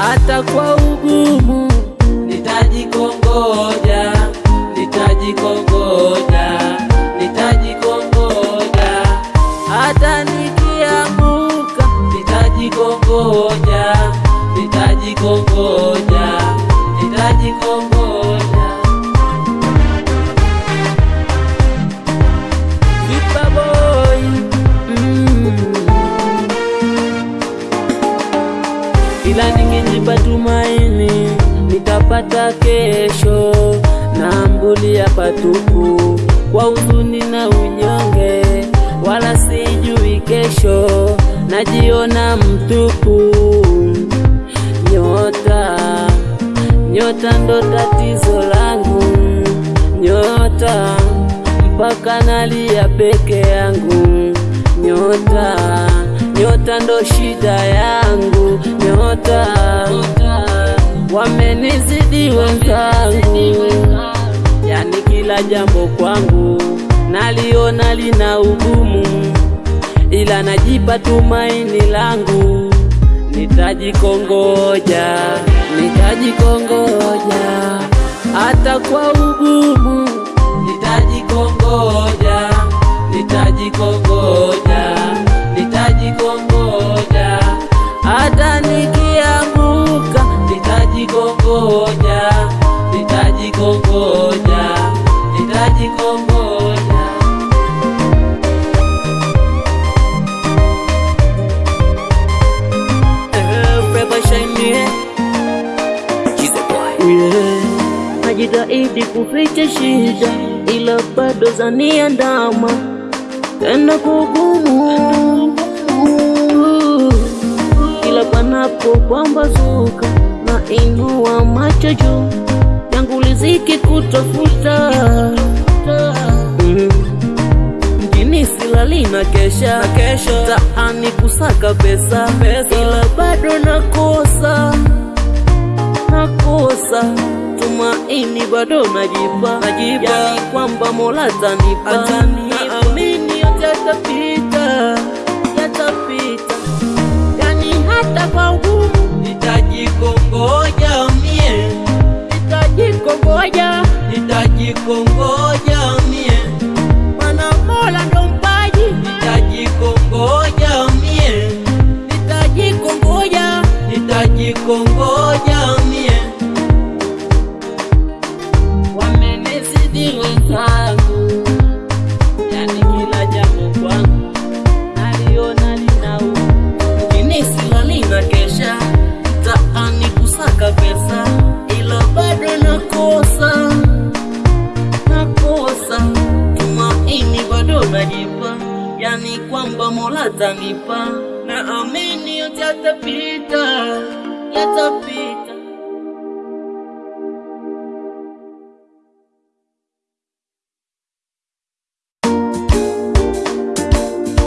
hata kwa ugumu nitajikongoja, nitajikongoja, nitajikongoja, hata nikianguka nitajikongoja, nitajikongoja, ningejipa tumaini nitapata kesho, na mbulia patupu kwa huzuni na unyonge, wala sijui kesho, najiona mtupu. Nyota, nyota ndo tatizo langu, nyota mpaka nalia peke yangu, nyota, nyota ndo shida yangu, wenzangu, yani kila jambo kwangu naliona lina ugumu, ila najipa tumaini langu, nitajikongoja, nitajikongoja. Hata kwa ugumu, nitajikongoja, nitajikongoja, nitajikongoja, nitajikongoja, nitajikongoja. Eh. Najitahidi kuficha shida, ila bado zaniandama tena kugumu. Kila panapo pambazuka, na inua macho juu yangu liziki kutafuta Mm. mjini silali na kesha taani kusaka pesa, ila bado nakosa nakosa tumaini bado najipa Najipa. yani kwamba Mola tanipa, naamini yote nitajikongoja mie, mana Mola ndo mpaji. Nitajikongoja mie, nitajikongoja nitajikongoja mie. Wamenizidi wenzangu, kwamba tanipa, na amini yote yatapita yatapita